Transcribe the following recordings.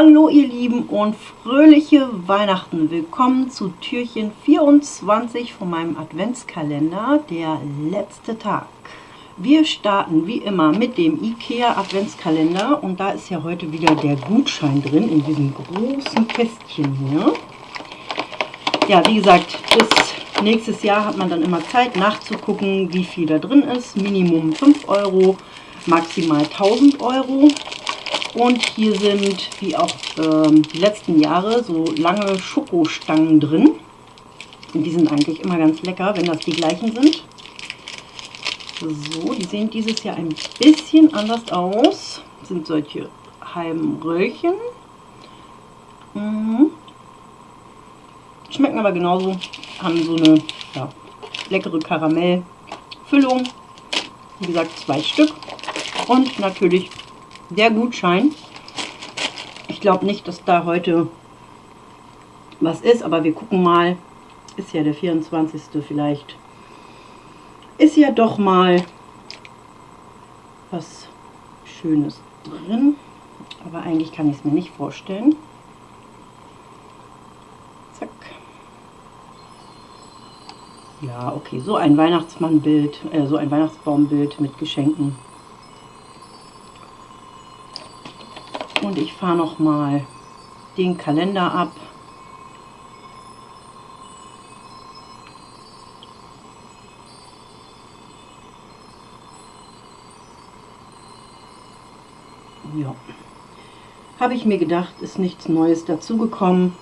Hallo ihr Lieben und fröhliche Weihnachten. Willkommen zu Türchen 24 von meinem Adventskalender, der letzte Tag. Wir starten wie immer mit dem IKEA Adventskalender und da ist ja heute wieder der Gutschein drin in diesem großen Kästchen hier. Ja, wie gesagt, bis nächstes Jahr hat man dann immer Zeit nachzugucken, wie viel da drin ist. Minimum 5 Euro, maximal 1000 Euro. Und hier sind, wie auch ähm, die letzten Jahre, so lange Schokostangen drin. Und die sind eigentlich immer ganz lecker, wenn das die gleichen sind. So, die sehen dieses Jahr ein bisschen anders aus. Das sind solche halben Röllchen. Mhm. Schmecken aber genauso. Haben so eine ja, leckere Karamellfüllung. Wie gesagt, zwei Stück. Und natürlich der Gutschein. Ich glaube nicht, dass da heute was ist, aber wir gucken mal. Ist ja der 24. vielleicht. Ist ja doch mal was Schönes drin. Aber eigentlich kann ich es mir nicht vorstellen. Zack. Ja, okay, so ein Weihnachtsmannbild, äh, so ein Weihnachtsbaumbild mit Geschenken Ich fahre noch mal den Kalender ab. Ja. Habe ich mir gedacht, ist nichts Neues dazugekommen.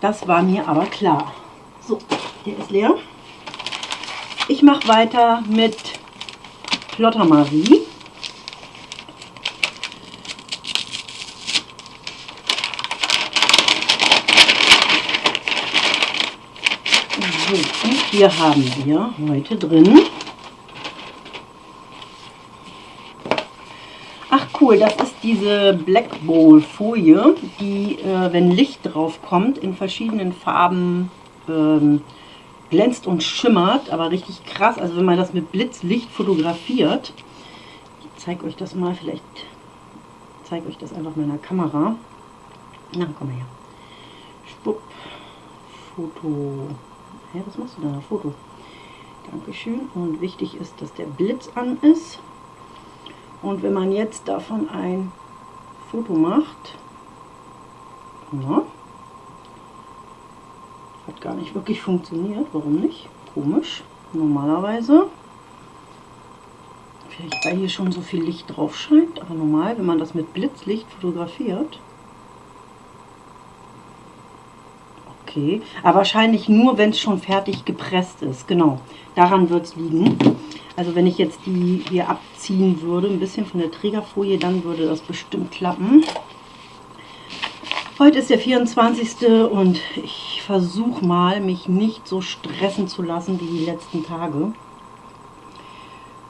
Das war mir aber klar. So, der ist leer. Ich mache weiter mit Plotter Marie. So, und hier haben wir heute drin. Ach cool, das ist diese Black Bowl Folie, die, äh, wenn Licht drauf kommt, in verschiedenen Farben ähm, glänzt und schimmert, aber richtig krass. Also wenn man das mit Blitzlicht fotografiert, ich zeige euch das mal, vielleicht zeige euch das einfach meiner Kamera. Na, komm mal her. Spupp, Foto. Hä, was machst du da? Foto. Dankeschön. Und wichtig ist, dass der Blitz an ist. Und wenn man jetzt davon ein Foto macht, ja, hat gar nicht wirklich funktioniert. Warum nicht? Komisch. Normalerweise, vielleicht weil hier schon so viel Licht drauf scheint, aber normal, wenn man das mit Blitzlicht fotografiert, Okay, aber wahrscheinlich nur, wenn es schon fertig gepresst ist. Genau, daran wird es liegen. Also wenn ich jetzt die hier abziehen würde, ein bisschen von der Trägerfolie, dann würde das bestimmt klappen. Heute ist der 24. und ich versuche mal, mich nicht so stressen zu lassen wie die letzten Tage.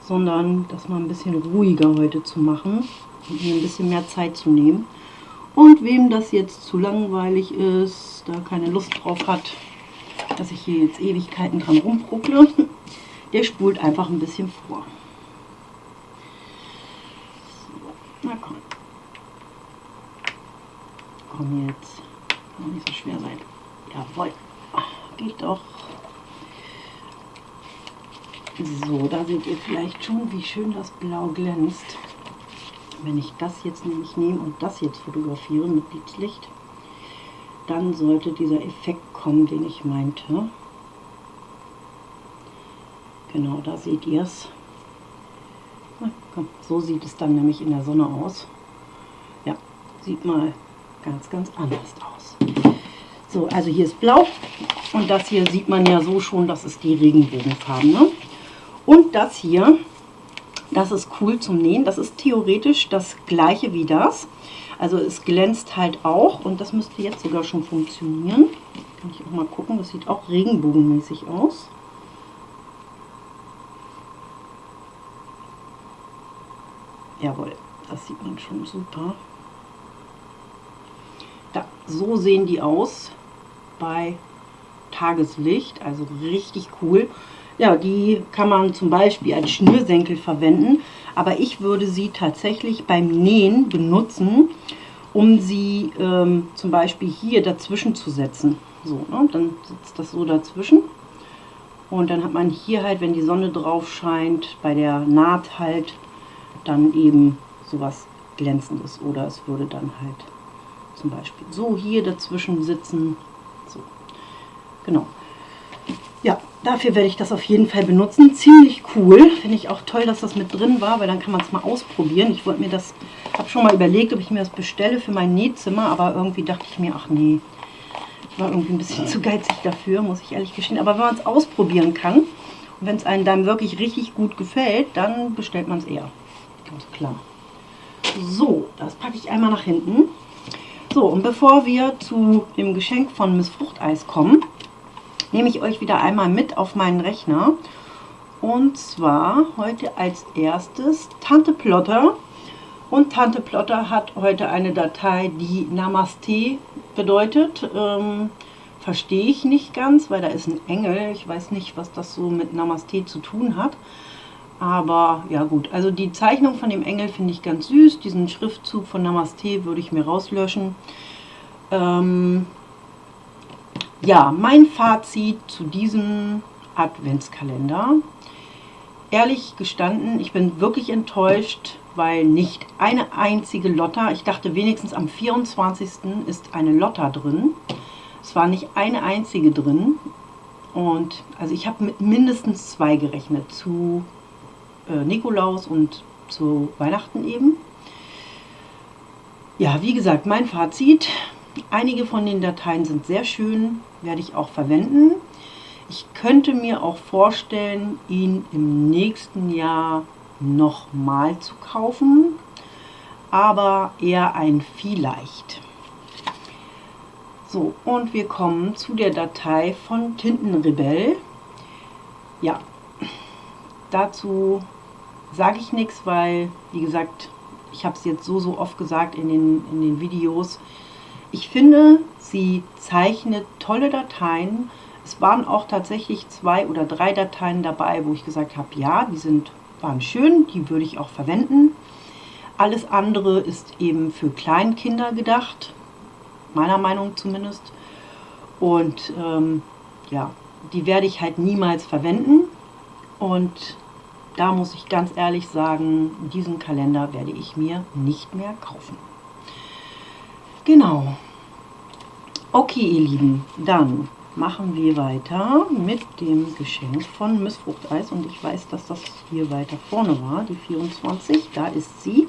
Sondern das mal ein bisschen ruhiger heute zu machen und mir ein bisschen mehr Zeit zu nehmen. Und wem das jetzt zu langweilig ist, da keine Lust drauf hat, dass ich hier jetzt Ewigkeiten dran rumpruckle, der spult einfach ein bisschen vor. So, na komm. Komm jetzt. Kann nicht so schwer sein. Jawohl. Geht doch. So, da seht ihr vielleicht schon, wie schön das Blau glänzt. Wenn ich das jetzt nämlich nehme und das jetzt fotografiere mit Blitzlicht, dann sollte dieser Effekt kommen, den ich meinte. Genau, da seht ihr es. So sieht es dann nämlich in der Sonne aus. Ja, sieht mal ganz, ganz anders aus. So, also hier ist blau und das hier sieht man ja so schon, das ist die Regenbogenfarben. Ne? Und das hier das ist cool zum Nähen. Das ist theoretisch das gleiche wie das. Also es glänzt halt auch und das müsste jetzt sogar schon funktionieren. Kann ich auch mal gucken, das sieht auch regenbogenmäßig aus. Jawohl, das sieht man schon super. Da, so sehen die aus bei Tageslicht, also richtig cool. Ja, die kann man zum Beispiel als Schnürsenkel verwenden, aber ich würde sie tatsächlich beim Nähen benutzen, um sie ähm, zum Beispiel hier dazwischen zu setzen. So, ne? dann sitzt das so dazwischen. Und dann hat man hier halt, wenn die Sonne drauf scheint, bei der Naht halt dann eben sowas glänzendes. Oder es würde dann halt zum Beispiel so hier dazwischen sitzen. So, genau. Ja, dafür werde ich das auf jeden Fall benutzen. Ziemlich cool. Finde ich auch toll, dass das mit drin war, weil dann kann man es mal ausprobieren. Ich wollte mir das, habe schon mal überlegt, ob ich mir das bestelle für mein Nähzimmer, aber irgendwie dachte ich mir, ach nee, ich war irgendwie ein bisschen zu geizig dafür, muss ich ehrlich gestehen. Aber wenn man es ausprobieren kann und wenn es einem dann wirklich richtig gut gefällt, dann bestellt man es eher. Ganz klar. So, das packe ich einmal nach hinten. So, und bevor wir zu dem Geschenk von Miss Fruchteis kommen, nehme ich euch wieder einmal mit auf meinen Rechner. Und zwar heute als erstes Tante Plotter. Und Tante Plotter hat heute eine Datei, die Namaste bedeutet. Ähm, verstehe ich nicht ganz, weil da ist ein Engel. Ich weiß nicht, was das so mit Namaste zu tun hat. Aber ja gut, also die Zeichnung von dem Engel finde ich ganz süß. Diesen Schriftzug von Namaste würde ich mir rauslöschen. Ähm, ja, mein Fazit zu diesem Adventskalender. Ehrlich gestanden, ich bin wirklich enttäuscht, weil nicht eine einzige Lotta, ich dachte wenigstens am 24. ist eine Lotta drin. Es war nicht eine einzige drin. Und also ich habe mit mindestens zwei gerechnet, zu äh, Nikolaus und zu Weihnachten eben. Ja, wie gesagt, mein Fazit. Einige von den Dateien sind sehr schön, werde ich auch verwenden. Ich könnte mir auch vorstellen, ihn im nächsten Jahr nochmal zu kaufen, aber eher ein vielleicht. So, und wir kommen zu der Datei von Tintenrebell. Ja, dazu sage ich nichts, weil, wie gesagt, ich habe es jetzt so, so oft gesagt in den, in den Videos. Ich finde, sie zeichnet tolle Dateien. Es waren auch tatsächlich zwei oder drei Dateien dabei, wo ich gesagt habe, ja, die sind, waren schön, die würde ich auch verwenden. Alles andere ist eben für Kleinkinder gedacht, meiner Meinung zumindest. Und ähm, ja, die werde ich halt niemals verwenden. Und da muss ich ganz ehrlich sagen, diesen Kalender werde ich mir nicht mehr kaufen. Genau. Okay, ihr Lieben, dann machen wir weiter mit dem Geschenk von Miss Fruchteis. Und ich weiß, dass das hier weiter vorne war, die 24. Da ist sie.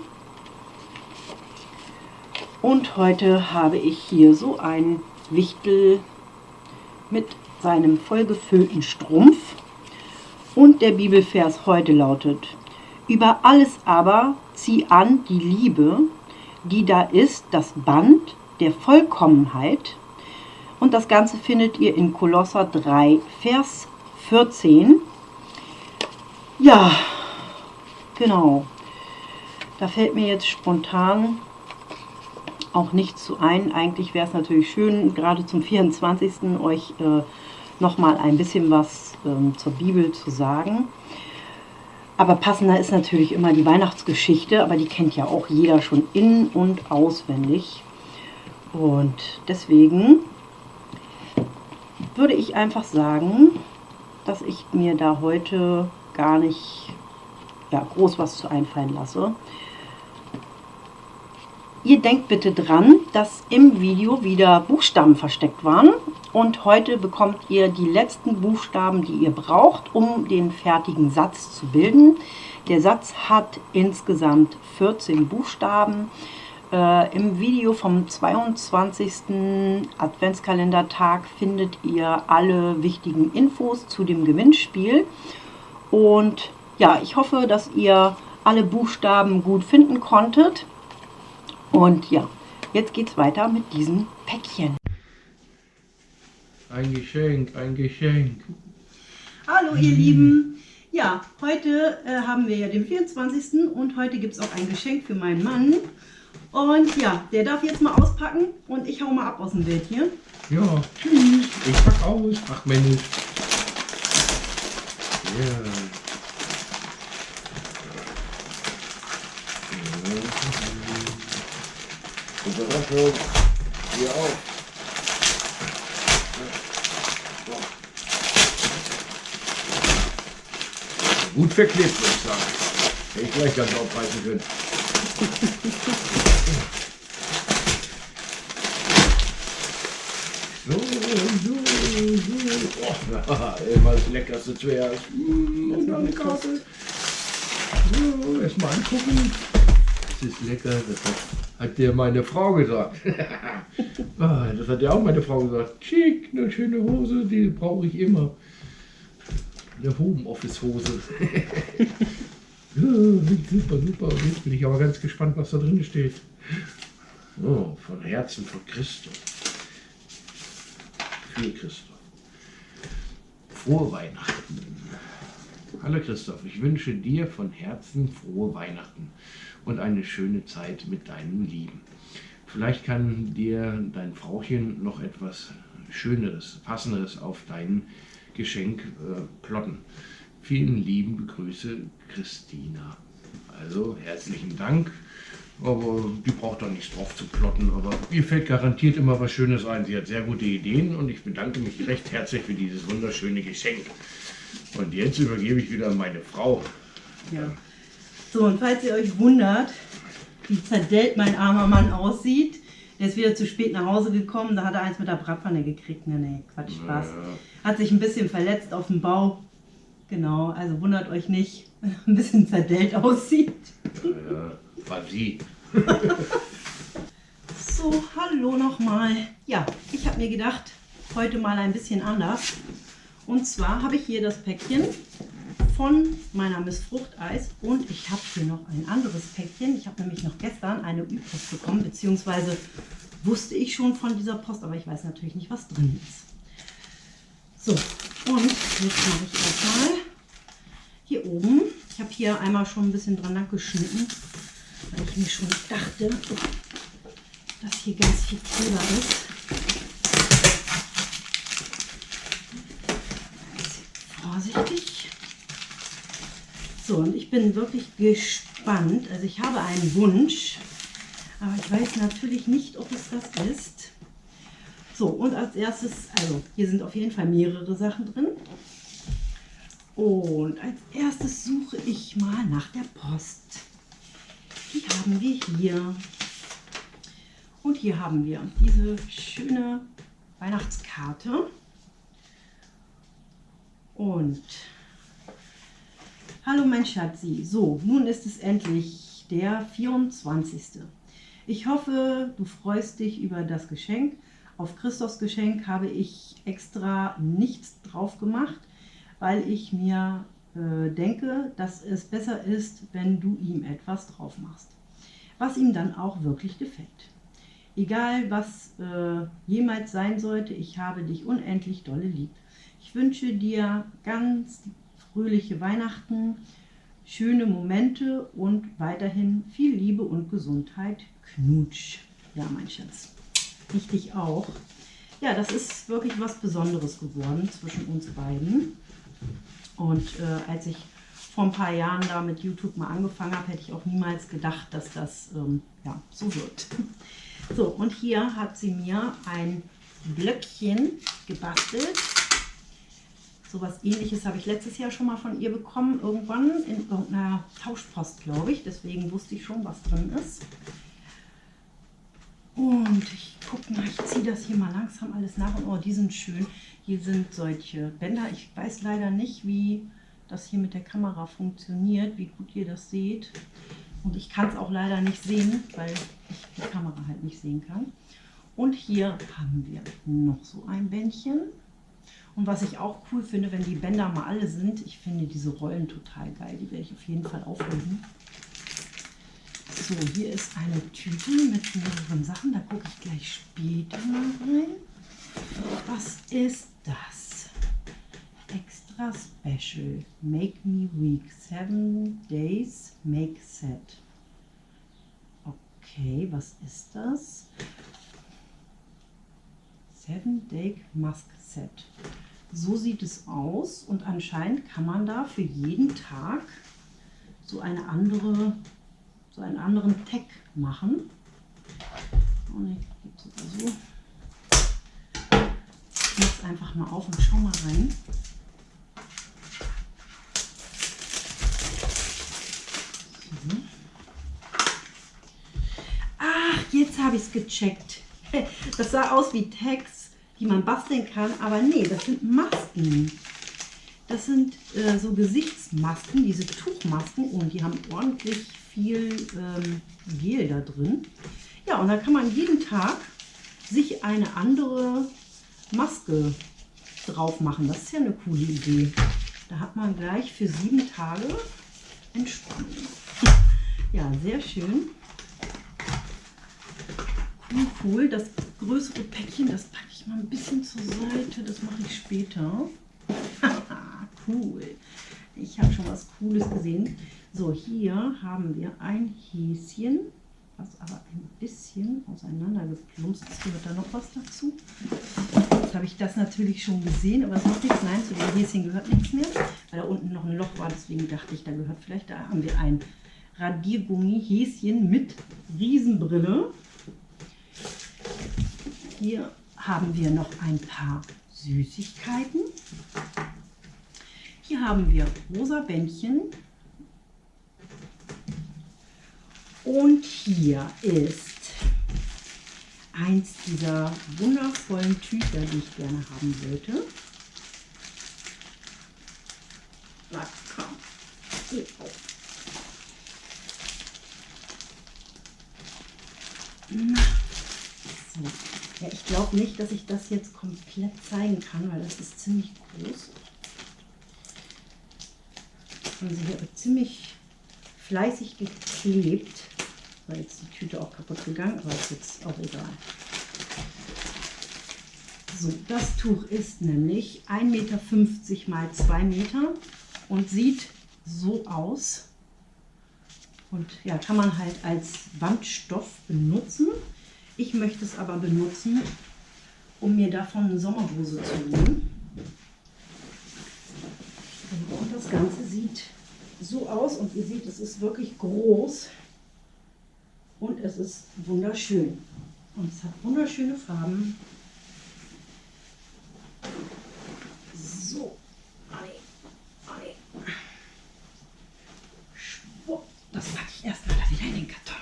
Und heute habe ich hier so ein Wichtel mit seinem vollgefüllten Strumpf. Und der Bibelvers heute lautet, über alles aber zieh an die Liebe, die da ist, das Band der Vollkommenheit. Und das Ganze findet ihr in Kolosser 3, Vers 14. Ja, genau. Da fällt mir jetzt spontan auch nichts zu ein. Eigentlich wäre es natürlich schön, gerade zum 24. euch äh, nochmal ein bisschen was ähm, zur Bibel zu sagen. Aber passender ist natürlich immer die Weihnachtsgeschichte, aber die kennt ja auch jeder schon in- und auswendig. Und deswegen würde ich einfach sagen, dass ich mir da heute gar nicht ja, groß was zu einfallen lasse. Ihr denkt bitte dran, dass im Video wieder Buchstaben versteckt waren und heute bekommt ihr die letzten Buchstaben, die ihr braucht, um den fertigen Satz zu bilden. Der Satz hat insgesamt 14 Buchstaben. Äh, Im Video vom 22. Adventskalendertag findet ihr alle wichtigen Infos zu dem Gewinnspiel. Und ja, ich hoffe, dass ihr alle Buchstaben gut finden konntet. Und ja, jetzt geht es weiter mit diesem Päckchen. Ein Geschenk, ein Geschenk. Hallo ihr Lieben. Ja, heute äh, haben wir ja den 24. und heute gibt es auch ein Geschenk für meinen Mann. Und ja, der darf jetzt mal auspacken und ich hau mal ab aus dem Bild hier. Ja, tschüss. Ich pack aus. Ach Mensch. Ja. Überraschung. Hier auch. Gut verklebt, würde ich sagen. Hätte ich gleich ganz aufreißen können. So, so, so. Oh, immer das Leckerste zuerst. Mm, und dann eine Karte. So, erstmal angucken. Das ist lecker. Das hat, hat dir meine Frau gesagt. Ah, das hat ja auch meine Frau gesagt. Schick, eine schöne Hose, die brauche ich immer. Eine Homeoffice-Hose. ja, super, super. Jetzt bin ich aber ganz gespannt, was da drin steht. Oh, von Herzen von Christus. Für Christoph. Frohe Weihnachten. Hallo Christoph, ich wünsche dir von Herzen frohe Weihnachten und eine schöne Zeit mit deinem Lieben. Vielleicht kann dir dein Frauchen noch etwas Schöneres, Passenderes auf dein Geschenk äh, plotten. Vielen lieben Grüße, Christina. Also herzlichen Dank. Aber die braucht doch nichts drauf zu plotten. Aber ihr fällt garantiert immer was Schönes ein. Sie hat sehr gute Ideen und ich bedanke mich recht herzlich für dieses wunderschöne Geschenk. Und jetzt übergebe ich wieder meine Frau. Ja. So, und falls ihr euch wundert, wie zerdellt mein armer Mann aussieht, der ist wieder zu spät nach Hause gekommen, da hat er eins mit der Bratpfanne gekriegt. Nee, nee, Quatsch, Spaß. Ja. Hat sich ein bisschen verletzt auf dem Bau. Genau, also wundert euch nicht, wenn er ein bisschen zerdellt aussieht. Ja, war sie. So, hallo nochmal. Ja, ich habe mir gedacht, heute mal ein bisschen anders. Und zwar habe ich hier das Päckchen von meiner Miss Fruchteis und ich habe hier noch ein anderes Päckchen. Ich habe nämlich noch gestern eine Ü-Post bekommen, beziehungsweise wusste ich schon von dieser Post, aber ich weiß natürlich nicht, was drin ist. So, und jetzt mache ich erstmal hier oben. Ich habe hier einmal schon ein bisschen dran geschnitten, weil ich mir schon dachte, dass hier ganz viel Kleber ist. Vorsichtig. So, und ich bin wirklich gespannt. Also ich habe einen Wunsch, aber ich weiß natürlich nicht, ob es das ist. So, und als erstes, also hier sind auf jeden Fall mehrere Sachen drin. Und als erstes suche ich mal nach der Post. Die haben wir hier. Und hier haben wir diese schöne Weihnachtskarte. Und hallo mein Schatzi. So, nun ist es endlich der 24. Ich hoffe, du freust dich über das Geschenk. Auf Christophs Geschenk habe ich extra nichts drauf gemacht, weil ich mir äh, denke, dass es besser ist, wenn du ihm etwas drauf machst, was ihm dann auch wirklich gefällt. Egal was äh, jemals sein sollte, ich habe dich unendlich dolle lieb. Ich wünsche dir ganz fröhliche Weihnachten, schöne Momente und weiterhin viel Liebe und Gesundheit. Knutsch. Ja, mein Schatz. Ich dich auch. Ja, das ist wirklich was Besonderes geworden zwischen uns beiden. Und äh, als ich vor ein paar Jahren da mit YouTube mal angefangen habe, hätte ich auch niemals gedacht, dass das ähm, ja, so wird. So, und hier hat sie mir ein Blöckchen gebastelt. So was ähnliches habe ich letztes Jahr schon mal von ihr bekommen, irgendwann in irgendeiner Tauschpost, glaube ich. Deswegen wusste ich schon, was drin ist. Und ich gucke mal, ich ziehe das hier mal langsam alles nach. Und oh, die sind schön. Hier sind solche Bänder. Ich weiß leider nicht, wie das hier mit der Kamera funktioniert, wie gut ihr das seht. Und ich kann es auch leider nicht sehen, weil ich die Kamera halt nicht sehen kann. Und hier haben wir noch so ein Bändchen. Und was ich auch cool finde, wenn die Bänder mal alle sind, ich finde diese Rollen total geil. Die werde ich auf jeden Fall auflegen. So, hier ist eine Tüte mit mehreren Sachen. Da gucke ich gleich später mal rein. Was ist das? Extra Special. Make Me Weak. Seven Days Make Set. Okay, was ist das? Seven Day Mask Set. So sieht es aus und anscheinend kann man da für jeden Tag so eine andere so einen anderen Tag machen. Oh ne, gibt sogar so. Ich mach's einfach mal auf und schau mal rein. Ach, jetzt habe ich es gecheckt. Das sah aus wie Tags, die man basteln kann, aber nee, das sind Masken. Das sind äh, so Gesichtsmasken, diese Tuchmasken und die haben ordentlich viel ähm, Gel da drin. Ja, und da kann man jeden Tag sich eine andere Maske drauf machen. Das ist ja eine coole Idee. Da hat man gleich für sieben Tage Entspannung. Ja, sehr schön. Cool, cool. Das größere Päckchen, das packe ich mal ein bisschen zur Seite. Das mache ich später. cool. Ich habe schon was Cooles gesehen. So, hier haben wir ein Häschen, was aber ein bisschen auseinandergeplumpst ist. Gehört da noch was dazu? Jetzt habe ich das natürlich schon gesehen, aber es macht nichts. Nein, zu dem Häschen gehört nichts mehr, weil da unten noch ein Loch war. Deswegen dachte ich, da gehört vielleicht, da haben wir ein Radiergummi-Häschen mit Riesenbrille. Hier haben wir noch ein paar Süßigkeiten. Hier haben wir rosa Bändchen. Und hier ist eins dieser wundervollen Tücher, die ich gerne haben wollte. Na glaube nicht, dass ich das jetzt komplett zeigen kann, weil das ist ziemlich groß sie hier ziemlich fleißig geklebt. War jetzt die Tüte auch kaputt gegangen, aber ist jetzt auch egal. So, das Tuch ist nämlich 1,50 Meter mal 2 Meter und sieht so aus. Und ja, kann man halt als Wandstoff benutzen. Ich möchte es aber benutzen, um mir davon eine Sommerhose zu holen. Und das Ganze sieht so aus und ihr seht, es ist wirklich groß und es ist wunderschön. Und es hat wunderschöne Farben. So, das packe ich erstmal wieder in den Karton.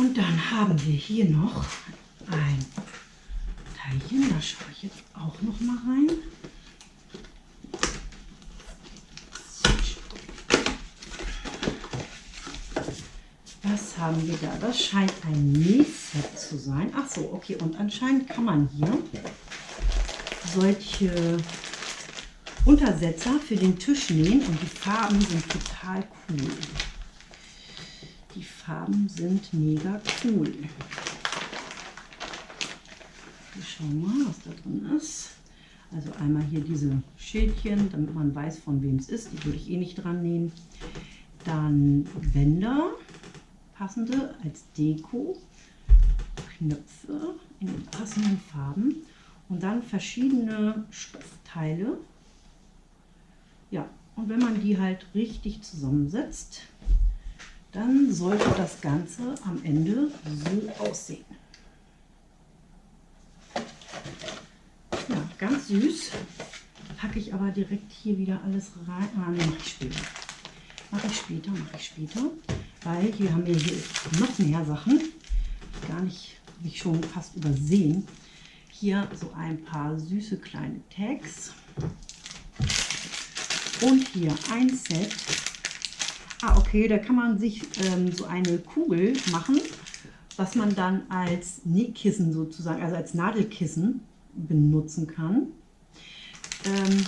Und dann haben wir hier noch schaue ich jetzt auch noch mal rein. haben wir da? Das scheint ein Nähset zu sein. Ach so, okay. Und anscheinend kann man hier solche Untersetzer für den Tisch nähen. Und die Farben sind total cool. Die Farben sind mega cool. Schauen mal, was da drin ist. Also einmal hier diese Schildchen, damit man weiß, von wem es ist. Die würde ich eh nicht dran nähen. Dann Bänder passende als Deko, Knöpfe in den passenden Farben und dann verschiedene Stoffteile. Ja, und wenn man die halt richtig zusammensetzt, dann sollte das Ganze am Ende so aussehen. Ja, ganz süß. Packe ich aber direkt hier wieder alles rein. Ah, ne, mache ich später. Mache ich später, mache ich später weil hier haben wir hier noch mehr Sachen. Gar nicht, habe ich schon fast übersehen. Hier so ein paar süße kleine Tags. Und hier ein Set. Ah, okay, da kann man sich ähm, so eine Kugel machen, was man dann als Nähkissen sozusagen, also als Nadelkissen benutzen kann. Ähm,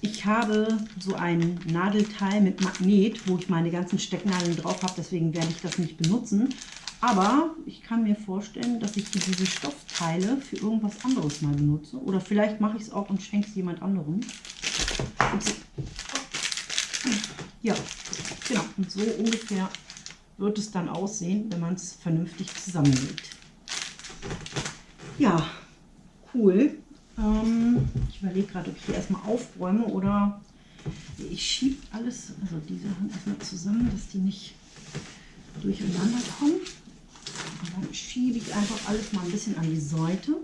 ich habe so ein Nadelteil mit Magnet, wo ich meine ganzen Stecknadeln drauf habe, deswegen werde ich das nicht benutzen. Aber ich kann mir vorstellen, dass ich diese Stoffteile für irgendwas anderes mal benutze. Oder vielleicht mache ich es auch und schenke es jemand anderem. Ja, genau. Und so ungefähr wird es dann aussehen, wenn man es vernünftig zusammenlegt. Ja, cool. Ähm, ich überlege gerade, ob ich hier erstmal aufräume oder ich schiebe alles, also diese Hand erstmal zusammen, dass die nicht durcheinander kommen. Und dann schiebe ich einfach alles mal ein bisschen an die Seite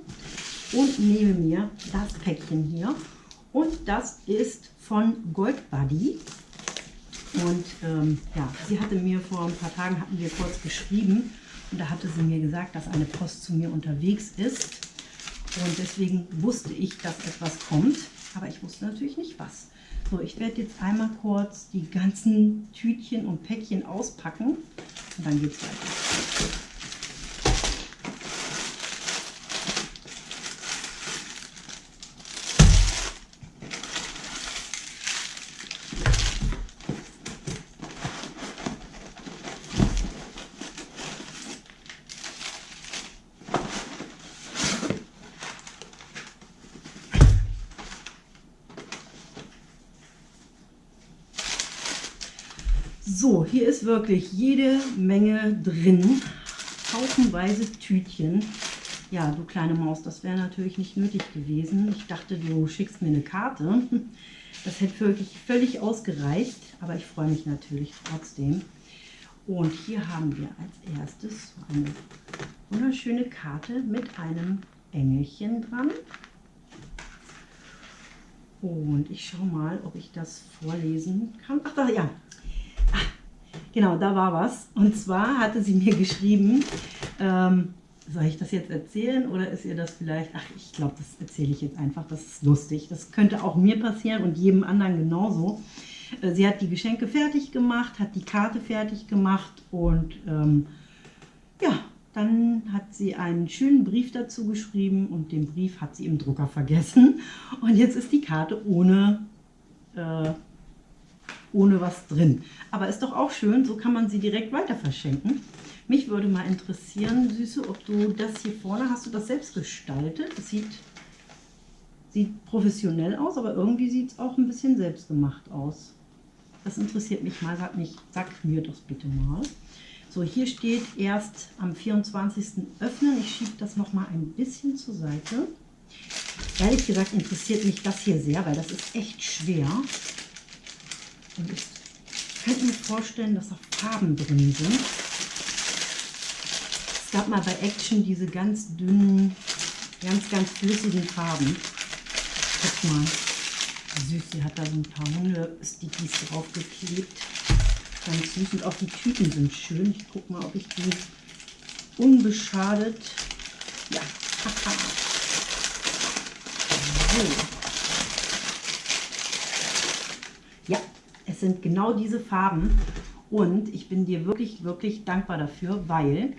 und nehme mir das Päckchen hier. Und das ist von Gold Buddy. Und ähm, ja, sie hatte mir vor ein paar Tagen, hatten wir kurz geschrieben und da hatte sie mir gesagt, dass eine Post zu mir unterwegs ist. Und deswegen wusste ich, dass etwas kommt, aber ich wusste natürlich nicht was. So, ich werde jetzt einmal kurz die ganzen Tütchen und Päckchen auspacken und dann geht es weiter. So, hier wirklich jede Menge drin. Haufenweise Tütchen. Ja, du kleine Maus, das wäre natürlich nicht nötig gewesen. Ich dachte, du schickst mir eine Karte. Das hätte wirklich völlig ausgereicht, aber ich freue mich natürlich trotzdem. Und hier haben wir als erstes eine wunderschöne Karte mit einem Engelchen dran. Und ich schaue mal, ob ich das vorlesen kann. Ach, da, ja, Genau, da war was. Und zwar hatte sie mir geschrieben, ähm, soll ich das jetzt erzählen oder ist ihr das vielleicht, ach ich glaube, das erzähle ich jetzt einfach, das ist lustig. Das könnte auch mir passieren und jedem anderen genauso. Äh, sie hat die Geschenke fertig gemacht, hat die Karte fertig gemacht und ähm, ja, dann hat sie einen schönen Brief dazu geschrieben und den Brief hat sie im Drucker vergessen. Und jetzt ist die Karte ohne äh, ohne was drin. Aber ist doch auch schön, so kann man sie direkt weiter verschenken. Mich würde mal interessieren, Süße, ob du das hier vorne, hast du das selbst gestaltet? Das sieht, sieht professionell aus, aber irgendwie sieht es auch ein bisschen selbstgemacht aus. Das interessiert mich mal, sag, mich, sag mir das bitte mal. So, hier steht erst am 24. öffnen. Ich schiebe das noch mal ein bisschen zur Seite. Ehrlich gesagt interessiert mich das hier sehr, weil das ist echt schwer. Und ich könnte mir vorstellen, dass da Farben drin sind. Es gab mal bei Action diese ganz dünnen, ganz, ganz flüssigen Farben. Guck mal, süß, sie hat da so ein paar Hunde-Stickies draufgeklebt. Ganz süß und auch die Tüten sind schön. Ich gucke mal, ob ich die unbeschadet... Ja, haha. So. Sind genau diese Farben und ich bin dir wirklich, wirklich dankbar dafür, weil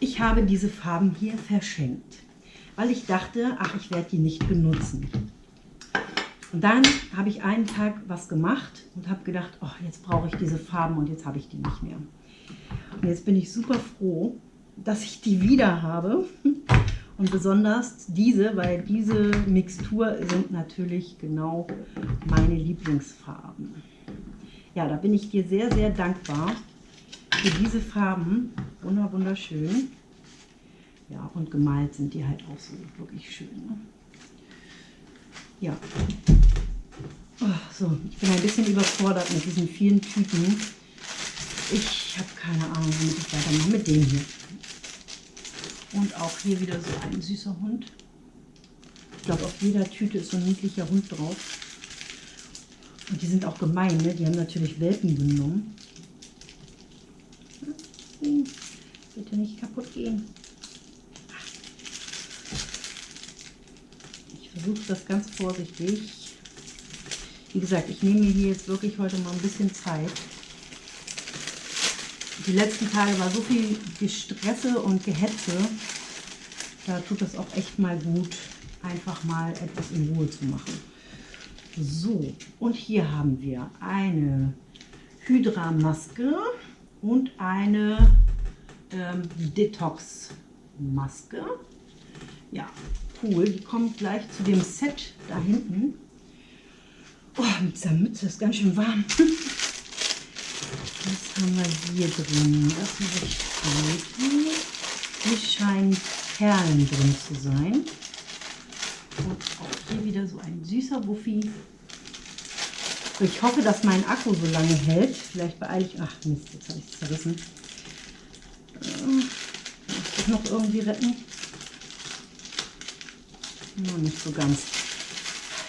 ich habe diese Farben hier verschenkt. Weil ich dachte, ach, ich werde die nicht benutzen. Und dann habe ich einen Tag was gemacht und habe gedacht, oh, jetzt brauche ich diese Farben und jetzt habe ich die nicht mehr. Und jetzt bin ich super froh, dass ich die wieder habe. Und besonders diese, weil diese Mixtur sind natürlich genau meine Lieblingsfarben ja, da bin ich dir sehr, sehr dankbar für diese Farben. Wunder, wunderschön. Ja, und gemalt sind die halt auch so wirklich schön. Ne? Ja. Oh, so, ich bin ein bisschen überfordert mit diesen vielen Tüten. Ich habe keine Ahnung, womit ich weitermache. Mit dem hier. Und auch hier wieder so ein süßer Hund. Ich glaube, auf jeder Tüte ist so ein niedlicher Hund drauf. Und die sind auch gemein, ne? die haben natürlich Welpen genommen. Bitte nicht kaputt gehen. Ich versuche das ganz vorsichtig. Wie gesagt, ich nehme mir hier jetzt wirklich heute mal ein bisschen Zeit. Die letzten Tage war so viel Gestresse und Gehetze. Da tut es auch echt mal gut, einfach mal etwas in Ruhe zu machen. So, und hier haben wir eine Hydra-Maske und eine ähm, Detox-Maske. Ja, cool. Die kommt gleich zu dem Set da hinten. Oh, mit dieser Mütze ist ganz schön warm. Was haben wir hier drin? Das ist recht gut. Hier scheinen Perlen drin zu sein. Und auch hier wieder so ein süßer Wuffi. Ich hoffe, dass mein Akku so lange hält. Vielleicht beeile ich... Ach Mist, jetzt habe ich es zerrissen. Äh, auch noch irgendwie retten? No, nicht so ganz.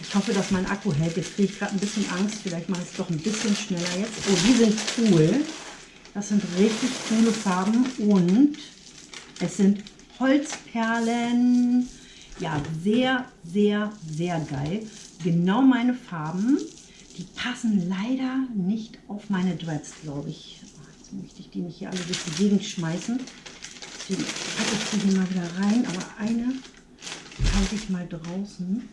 Ich hoffe, dass mein Akku hält. Jetzt kriege ich gerade ein bisschen Angst. Vielleicht mache ich es doch ein bisschen schneller jetzt. Oh, die sind cool. Das sind richtig coole Farben und es sind Holzperlen. Ja, sehr, sehr, sehr geil. Genau meine Farben. Die passen leider nicht auf meine Dreads, glaube ich. Jetzt möchte ich die nicht hier alle durch die Gegend schmeißen. Deswegen packe ich die hier mal wieder rein. Aber eine halte ich mal draußen.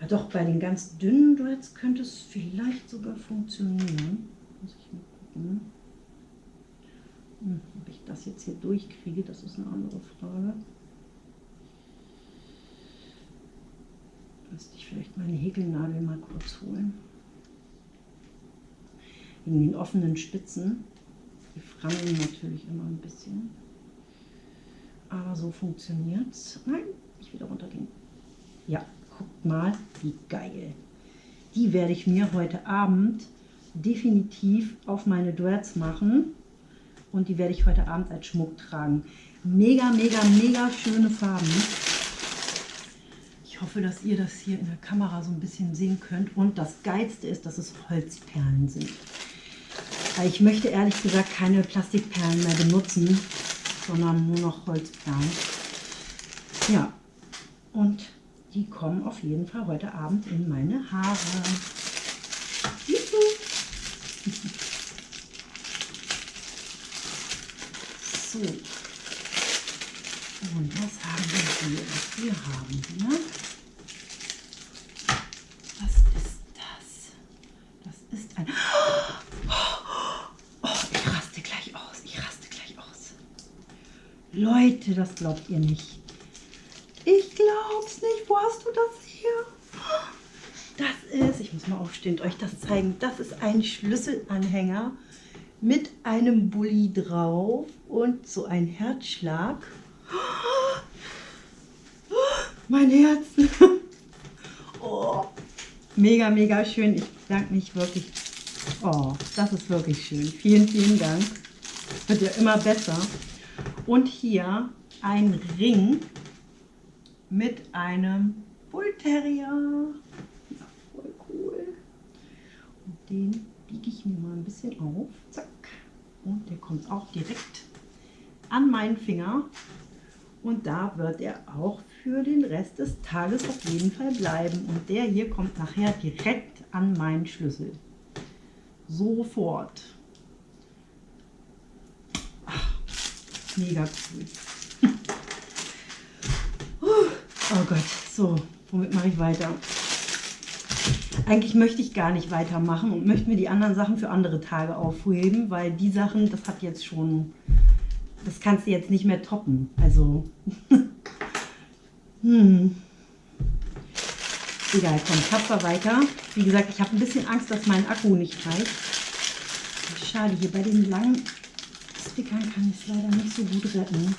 Ja, doch, bei den ganz dünnen Dreads könnte es vielleicht sogar funktionieren. Muss ich mal gucken. Hm, ob ich das jetzt hier durchkriege, das ist eine andere Frage. Müsste ich vielleicht meine Häkelnadel mal kurz holen. Wegen den offenen Spitzen. Die frangeln natürlich immer ein bisschen. Aber so funktioniert es. Nein, nicht wieder runtergehen. Ja, guckt mal, wie geil. Die werde ich mir heute Abend definitiv auf meine Dreads machen. Und die werde ich heute Abend als Schmuck tragen. Mega, mega, mega schöne Farben. Ich hoffe, dass ihr das hier in der Kamera so ein bisschen sehen könnt. Und das Geilste ist, dass es Holzperlen sind. Ich möchte ehrlich gesagt keine Plastikperlen mehr benutzen, sondern nur noch Holzperlen. Ja, und die kommen auf jeden Fall heute Abend in meine Haare. So. Und was haben wir hier? Wir haben hier was ist das? Das ist ein... Oh, ich raste gleich aus. Ich raste gleich aus. Leute, das glaubt ihr nicht. Ich glaub's nicht. Wo hast du das hier? Das ist, ich muss mal aufstehen und euch das zeigen, das ist ein Schlüsselanhänger mit einem Bulli drauf und so ein Herzschlag. Mein Herz. Oh, mega, mega schön. Ich bedanke mich wirklich. Oh, das ist wirklich schön. Vielen, vielen Dank. Wird ja immer besser. Und hier ein Ring mit einem Bull Terrier. Ja, voll cool. Und den biege ich mir mal ein bisschen auf. Zack. Und der kommt auch direkt an meinen Finger. Und da wird er auch für den Rest des Tages auf jeden Fall bleiben. Und der hier kommt nachher direkt an meinen Schlüssel. Sofort. Ach, mega cool. Oh Gott, so, womit mache ich weiter? Eigentlich möchte ich gar nicht weitermachen und möchte mir die anderen Sachen für andere Tage aufheben, weil die Sachen, das hat jetzt schon, das kannst du jetzt nicht mehr toppen. Also, hm. Egal, komm, tapfer weiter. Wie gesagt, ich habe ein bisschen Angst, dass mein Akku nicht reicht. Schade, hier bei den langen Stickern kann ich es leider nicht so gut retten.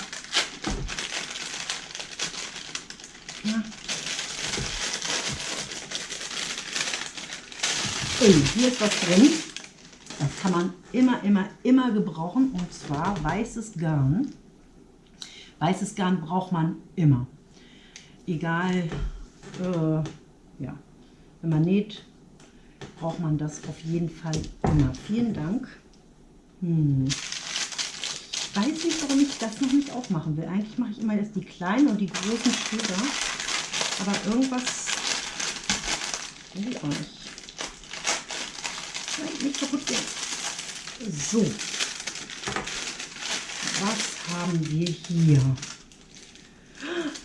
Ui, hier ist was drin. Das kann man immer, immer, immer gebrauchen. Und zwar weißes Garn. Weißes Garn braucht man immer. Egal, äh, ja, wenn man näht, braucht man das auf jeden Fall immer. Vielen Dank. Hm. Ich weiß nicht, warum ich das noch nicht aufmachen will. Eigentlich mache ich immer erst die kleinen und die großen später. Aber irgendwas will ich auch nicht. Nein, nicht kaputt gehen. So. Was haben wir hier?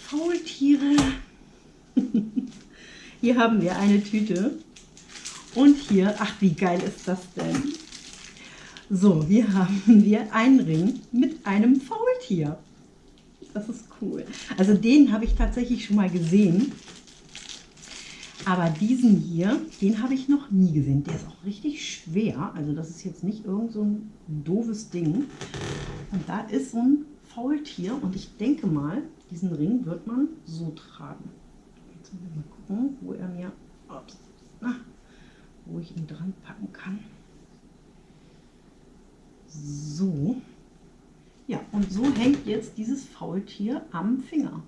Faultiere. hier haben wir eine Tüte. Und hier, ach wie geil ist das denn? So, hier haben wir einen Ring mit einem Faultier. Das ist cool. Also den habe ich tatsächlich schon mal gesehen. Aber diesen hier, den habe ich noch nie gesehen. Der ist auch richtig schwer. Also das ist jetzt nicht irgend so ein doofes Ding. Und da ist so ein Faultier. Und ich denke mal, diesen Ring wird man so tragen. Jetzt muss ich mal gucken, wo er mir, ups, na, wo ich ihn dran packen kann. So. Ja, und so hängt jetzt dieses Faultier am Finger.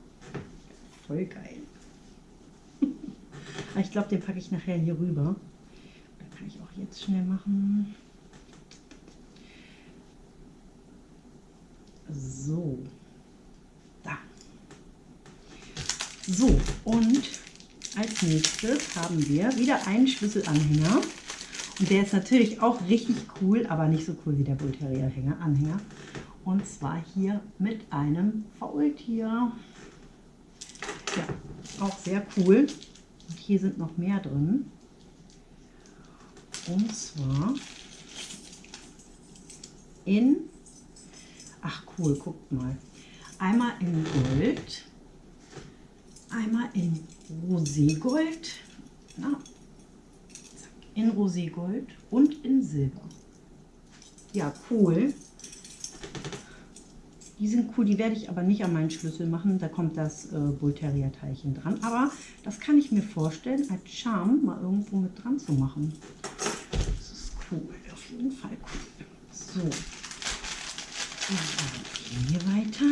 Voll geil. ich glaube, den packe ich nachher hier rüber. Das kann ich auch jetzt schnell machen. So. Da. So, und als nächstes haben wir wieder einen Schlüsselanhänger. Und der ist natürlich auch richtig cool, aber nicht so cool wie der Bull Terrier Anhänger. Und zwar hier mit einem Faultier. Ja, auch sehr cool. Und hier sind noch mehr drin. Und zwar in, ach cool, guckt mal. Einmal in Gold, einmal in Roségold, na, in Roségold und in Silber. Ja, cool. Die sind cool, die werde ich aber nicht an meinen Schlüssel machen. Da kommt das äh, Bullterrier-Teilchen dran. Aber das kann ich mir vorstellen, als Charme mal irgendwo mit dran zu machen. Das ist cool, auf jeden Fall cool. So. Dann gehen wir weiter.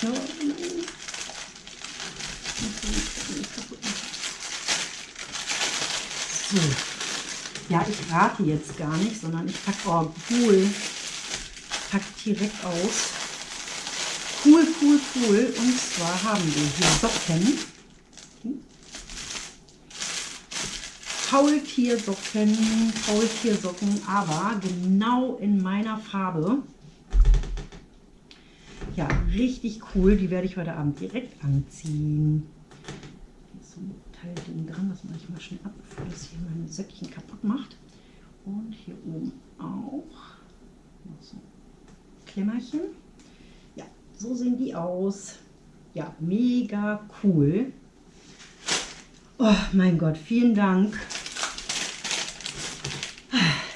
So. So. Ja, ich rate jetzt gar nicht, sondern ich packe, oh cool, pack direkt aus. Cool, cool, cool. Und zwar haben wir hier Socken. Faultiersocken, Faultiersocken, aber genau in meiner Farbe. Ja, richtig cool. Die werde ich heute Abend direkt anziehen. Hier ist so ein Teilding dran, das mache ich mal schnell ab, bevor das hier mein Söckchen kaputt macht. Und hier oben auch. So Klemmerchen. Ja, so sehen die aus. Ja, mega cool. Oh mein Gott, vielen Dank.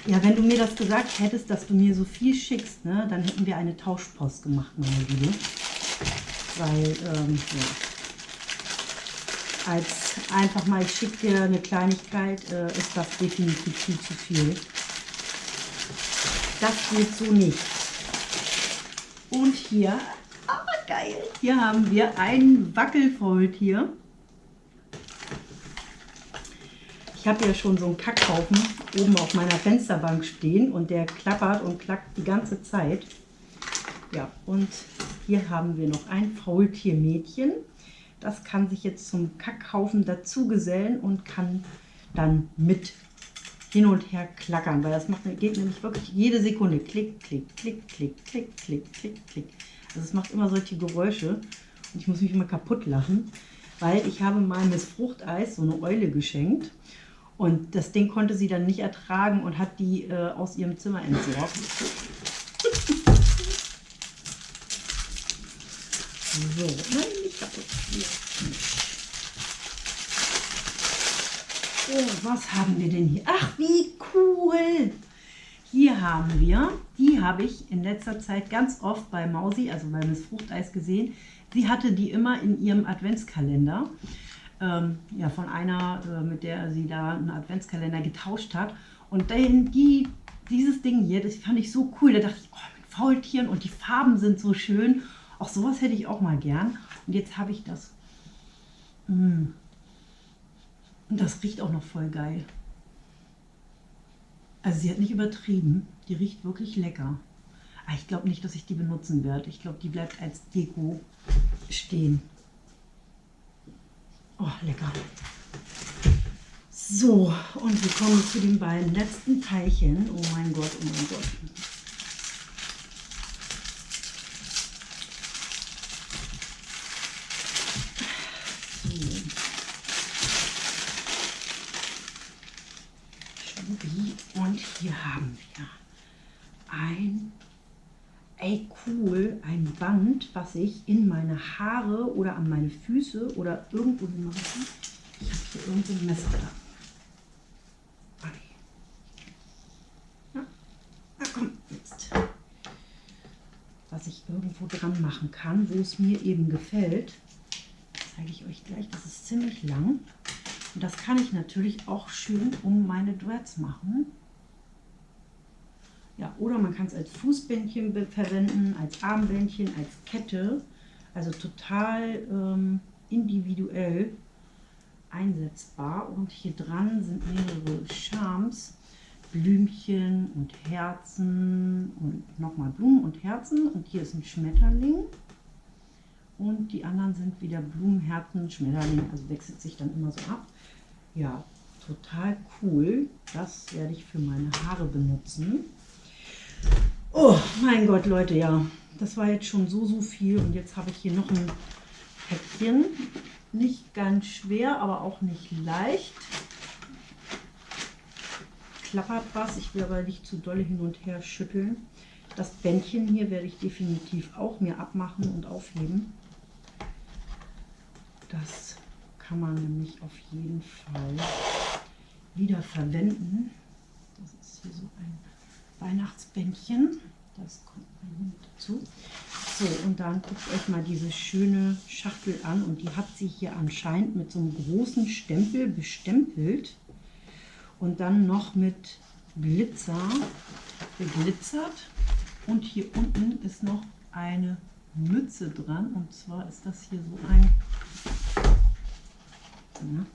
Ja, wenn du mir das gesagt hättest, dass du mir so viel schickst, ne, dann hätten wir eine Tauschpost gemacht, meine Liebe. Weil, ähm, ja. Als einfach mal, ich schicke dir eine Kleinigkeit, äh, ist das definitiv viel zu viel. Das geht so nicht. Und hier, ah, geil, hier haben wir ein Wackelfaultier. Ich habe ja schon so einen Kackhaufen oben auf meiner Fensterbank stehen und der klappert und klackt die ganze Zeit. Ja, und hier haben wir noch ein Faultiermädchen. Das kann sich jetzt zum Kackhaufen dazu gesellen und kann dann mit hin und her klackern, weil das macht, geht nämlich wirklich jede Sekunde. Klick, klick, klick, klick, klick, klick, klick, klick. Also es macht immer solche Geräusche und ich muss mich immer kaputt lachen, weil ich habe mal Miss Fruchteis so eine Eule geschenkt und das Ding konnte sie dann nicht ertragen und hat die äh, aus ihrem Zimmer entsorgt. so, nein, nicht kaputt. Oh, was haben wir denn hier? Ach, wie cool! Hier haben wir, die habe ich in letzter Zeit ganz oft bei Mausi, also bei Miss Fruchteis gesehen. Sie hatte die immer in ihrem Adventskalender ähm, ja, von einer, äh, mit der sie da einen Adventskalender getauscht hat. Und den, die, dieses Ding hier, das fand ich so cool. Da dachte ich, oh, mit Faultieren und die Farben sind so schön. Auch sowas hätte ich auch mal gern. Und jetzt habe ich das. Mm. Und das riecht auch noch voll geil. Also sie hat nicht übertrieben. Die riecht wirklich lecker. Aber ich glaube nicht, dass ich die benutzen werde. Ich glaube, die bleibt als Deko stehen. Oh, lecker. So, und wir kommen zu den beiden letzten Teilchen. Oh mein Gott, oh mein Gott. So. Und hier haben wir ein ey cool, ein Band, was ich in meine Haare oder an meine Füße oder irgendwo hin mache. Ich habe hier irgendwo ein Messer da. Ja. Na komm, jetzt. Was ich irgendwo dran machen kann, wo es mir eben gefällt, zeige ich euch gleich. Das ist ziemlich lang. Und das kann ich natürlich auch schön um meine Dreads machen. Ja, oder man kann es als Fußbändchen verwenden, als Armbändchen, als Kette. Also total ähm, individuell einsetzbar. Und hier dran sind mehrere Charms. Blümchen und Herzen und nochmal Blumen und Herzen. Und hier ist ein Schmetterling. Und die anderen sind wieder Blumen, Herzen, Schmetterling. Also wechselt sich dann immer so ab. Ja, total cool. Das werde ich für meine Haare benutzen. Oh mein Gott, Leute, ja. Das war jetzt schon so, so viel. Und jetzt habe ich hier noch ein Päckchen. Nicht ganz schwer, aber auch nicht leicht. Klappert was. Ich will aber nicht zu dolle hin und her schütteln. Das Bändchen hier werde ich definitiv auch mir abmachen und aufheben. Das kann man nämlich auf jeden Fall wieder verwenden. Das ist hier so ein Weihnachtsbändchen. Das kommt hier mit dazu. So, und dann guckt euch mal diese schöne Schachtel an. Und die hat sie hier anscheinend mit so einem großen Stempel bestempelt. Und dann noch mit Glitzer geglitzert. Und hier unten ist noch eine Mütze dran. Und zwar ist das hier so ein... Ja,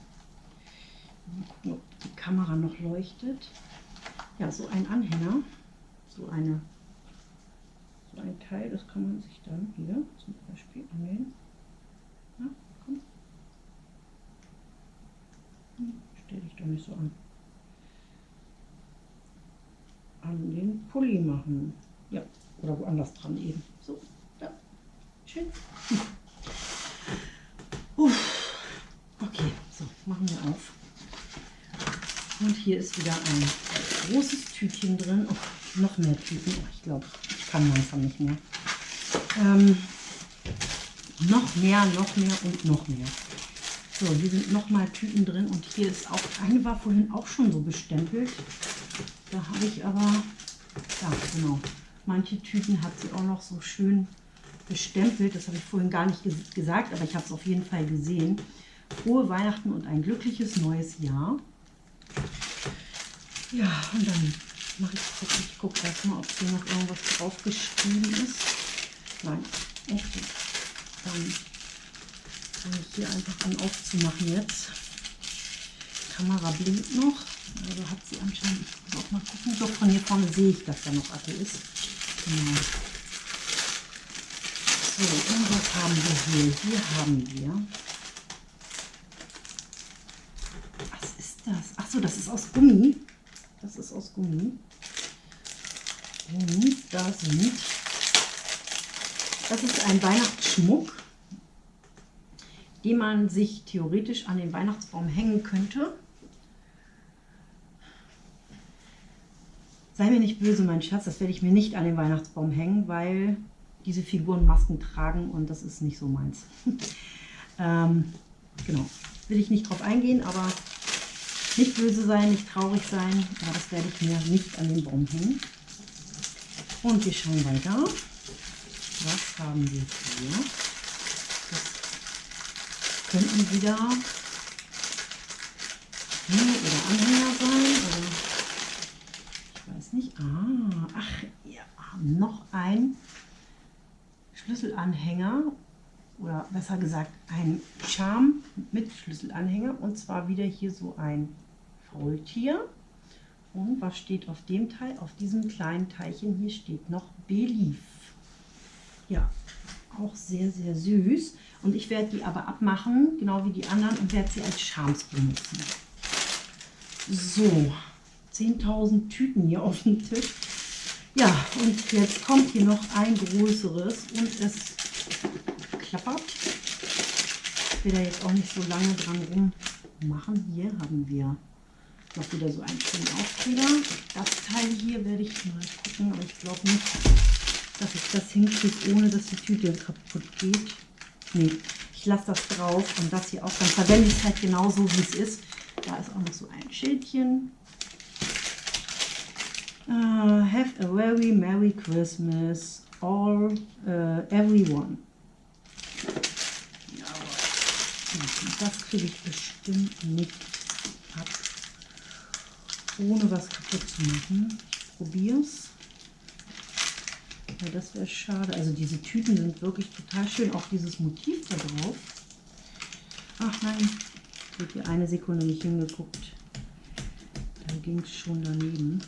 Mal gucken, ob die Kamera noch leuchtet. Ja, so ein Anhänger, so eine so ein Teil, das kann man sich dann hier zum Beispiel annehmen. Ja, komm. Hm, stell dich doch nicht so an. An den Pulli machen. Ja, oder woanders dran eben. So, da. Schön. Uff. Okay, so, machen wir auf. Und hier ist wieder ein großes Tütchen drin. Oh, noch mehr Tüten. Oh, ich glaube, ich kann langsam nicht mehr. Ähm, noch mehr, noch mehr und noch mehr. So, hier sind noch mal Tüten drin und hier ist auch, eine war vorhin auch schon so bestempelt. Da habe ich aber, ja genau, manche Tüten hat sie auch noch so schön bestempelt. Das habe ich vorhin gar nicht gesagt, aber ich habe es auf jeden Fall gesehen. Frohe Weihnachten und ein glückliches neues Jahr. Ja, und dann mache ich jetzt, ich gucke erstmal, ob hier noch irgendwas draufgeschrieben ist. Nein, echt Dann fange ich hier einfach an aufzumachen jetzt. Kamera blinkt noch. Also hat sie anscheinend, ich muss auch mal gucken, doch von hier vorne sehe ich, dass da noch Akku ist. Genau. So, was haben wir hier? Hier haben wir das? Achso, das ist aus Gummi. Das ist aus Gummi. Und da sind, das ist ein Weihnachtsschmuck, den man sich theoretisch an den Weihnachtsbaum hängen könnte. Sei mir nicht böse, mein Schatz, das werde ich mir nicht an den Weihnachtsbaum hängen, weil diese Figuren Masken tragen und das ist nicht so meins. ähm, genau, will ich nicht drauf eingehen, aber nicht böse sein, nicht traurig sein, aber das werde ich mir nicht an den Baum hängen. Und wir schauen weiter. Was haben wir hier? Das könnten wieder Hänge oder Anhänger sein. Oder ich weiß nicht. Ah, ach, haben noch ein Schlüsselanhänger oder besser gesagt ein Charme mit Schlüsselanhänger und zwar wieder hier so ein Faultier. Und was steht auf dem Teil? Auf diesem kleinen Teilchen hier steht noch Belief. Ja, auch sehr, sehr süß. Und ich werde die aber abmachen, genau wie die anderen, und werde sie als Charms benutzen. So, 10.000 Tüten hier auf dem Tisch. Ja, und jetzt kommt hier noch ein größeres und es klappert. Ich will da jetzt auch nicht so lange dran rummachen. Hier haben wir noch wieder so einen schönen Aufkleber. Das Teil hier werde ich mal gucken, aber ich glaube nicht, dass ich das hinkriege, ohne dass die Tüte kaputt geht. Nee, ich lasse das drauf und das hier auch. Dann verwende ich es halt genauso, wie es ist. Da ist auch noch so ein Schildchen. Uh, have a very Merry Christmas, all, uh, everyone. Das kriege ich bestimmt nicht ohne was kaputt zu machen. Ich probiere es. Ja, das wäre schade. Also diese Tüten sind wirklich total schön. Auch dieses Motiv da drauf. Ach nein, ich habe hier eine Sekunde nicht hingeguckt. Da ging es schon daneben.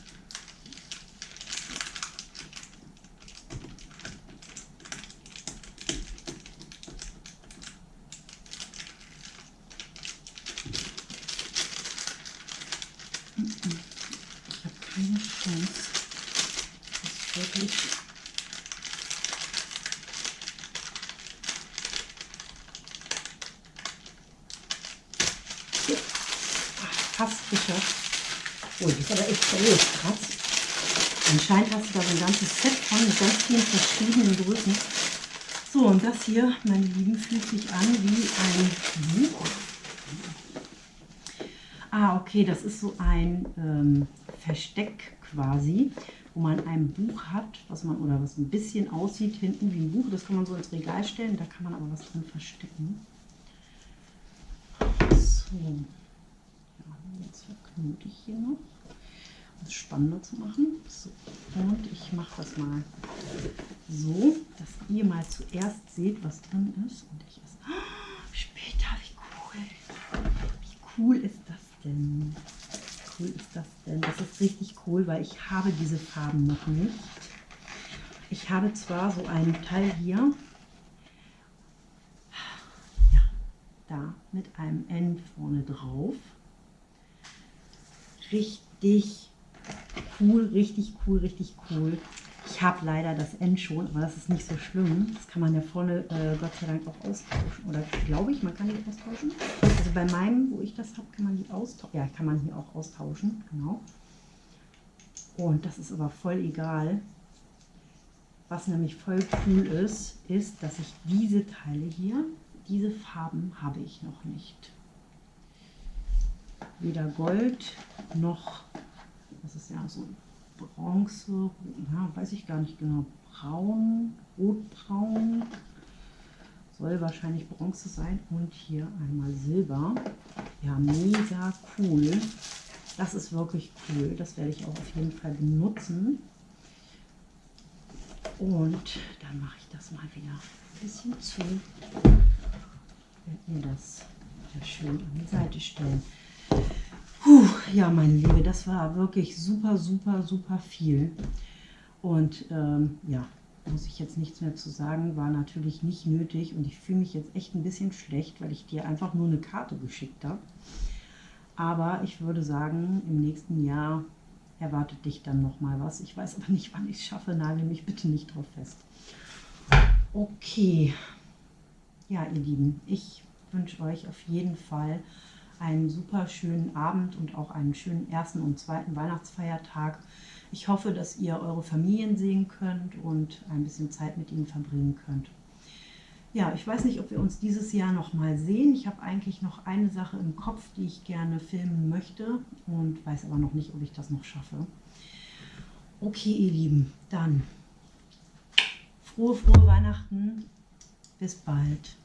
Ich habe keine Chance. Das ist wirklich Ja. Ach, Fast geschafft. Oh, das ist aber echt groß, krass. Anscheinend hast du da so ein ganzes Set von mit ganz vielen verschiedenen Größen. So, und das hier, meine Lieben, fühlt sich an wie ein Buch. Ah, okay, das ist so ein ähm, Versteck quasi, wo man ein Buch hat, was man oder was ein bisschen aussieht hinten wie ein Buch. Das kann man so ins Regal stellen, da kann man aber was drin verstecken. So, ja, jetzt verknote ich hier noch, spannender zu machen. So, und ich mache das mal so, dass ihr mal zuerst seht, was drin ist. Und ich es oh, später, wie cool. Wie cool ist das denn? Wie cool ist das denn? Das ist richtig cool, weil ich habe diese Farben noch nicht. Ich habe zwar so einen Teil hier, ja, da mit einem N vorne drauf. Richtig cool, richtig cool, richtig cool. Ich habe leider das N schon, aber das ist nicht so schlimm. Das kann man ja vorne äh, Gott sei Dank auch austauschen. Oder glaube ich, man kann die austauschen. Also bei meinem, wo ich das habe, kann man die austauschen. Ja, kann man hier auch austauschen, genau. Und das ist aber voll egal. Was nämlich voll cool ist, ist, dass ich diese Teile hier, diese Farben habe ich noch nicht. Weder Gold noch, das ist ja so Bronze, ja, weiß ich gar nicht genau, braun, rotbraun, soll wahrscheinlich Bronze sein und hier einmal Silber. Ja, mega cool. Das ist wirklich cool, das werde ich auch auf jeden Fall benutzen. Und dann mache ich das mal wieder ein bisschen zu. Werde mir das wieder schön an die Seite stellen. Puh, ja, meine Liebe, das war wirklich super, super, super viel. Und ähm, ja, muss ich jetzt nichts mehr zu sagen, war natürlich nicht nötig. Und ich fühle mich jetzt echt ein bisschen schlecht, weil ich dir einfach nur eine Karte geschickt habe. Aber ich würde sagen, im nächsten Jahr erwartet dich dann noch mal was. Ich weiß aber nicht, wann ich es schaffe. Nagel mich bitte nicht drauf fest. Okay. Ja, ihr Lieben, ich wünsche euch auf jeden Fall einen super schönen Abend und auch einen schönen ersten und zweiten Weihnachtsfeiertag. Ich hoffe, dass ihr eure Familien sehen könnt und ein bisschen Zeit mit ihnen verbringen könnt. Ja, ich weiß nicht, ob wir uns dieses Jahr noch mal sehen. Ich habe eigentlich noch eine Sache im Kopf, die ich gerne filmen möchte und weiß aber noch nicht, ob ich das noch schaffe. Okay, ihr Lieben, dann frohe, frohe Weihnachten. Bis bald.